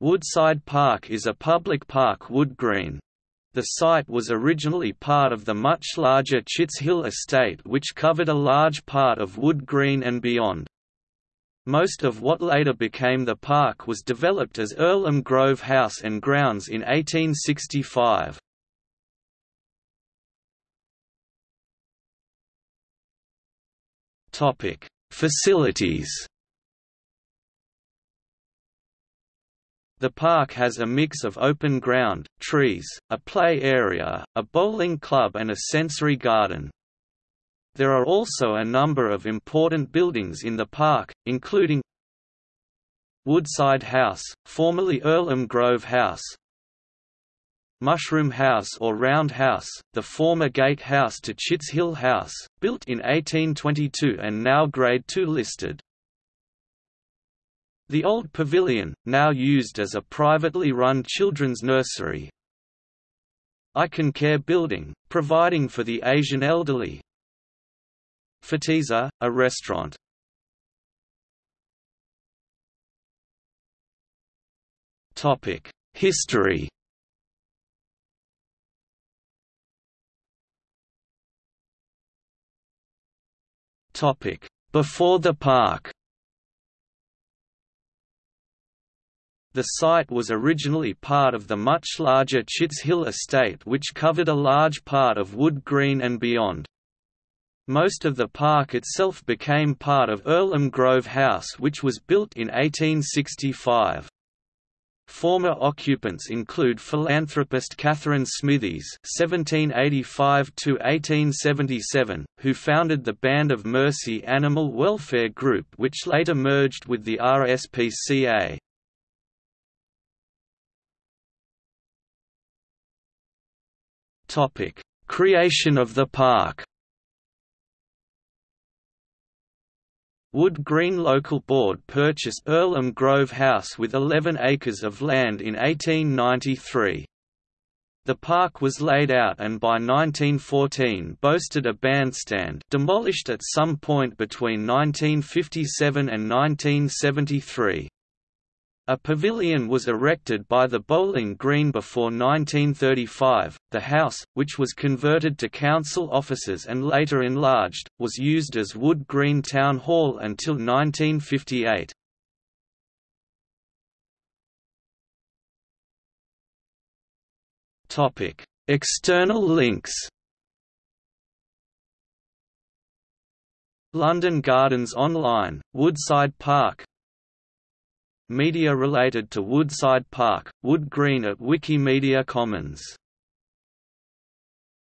Woodside Park is a public park wood green. The site was originally part of the much larger Chitts Hill estate which covered a large part of Wood Green and beyond. Most of what later became the park was developed as Earlham Grove House and Grounds in 1865. Facilities The park has a mix of open ground, trees, a play area, a bowling club and a sensory garden. There are also a number of important buildings in the park, including Woodside House, formerly Earlham Grove House Mushroom House or Round House, the former Gate House to Chitts Hill House, built in 1822 and now Grade II listed. The old pavilion, now used as a privately run children's nursery. Icon Care Building, providing for the Asian elderly. Fatisa, a restaurant. Topic: History Topic: Before the park The site was originally part of the much larger Chitts Hill estate which covered a large part of Wood Green and beyond. Most of the park itself became part of Earlham Grove House which was built in 1865. Former occupants include philanthropist Catherine Smithies (1785–1877), who founded the Band of Mercy Animal Welfare Group, which later merged with the RSPCA. Topic: Creation of the park. Wood Green Local Board purchased Earlham Grove House with 11 acres of land in 1893. The park was laid out and by 1914 boasted a bandstand demolished at some point between 1957 and 1973. A pavilion was erected by the Bowling Green before 1935. The house, which was converted to council offices and later enlarged, was used as Wood Green Town Hall until 1958. Topic: External links. London Gardens Online, Woodside Park Media related to Woodside Park, Wood Green at Wikimedia Commons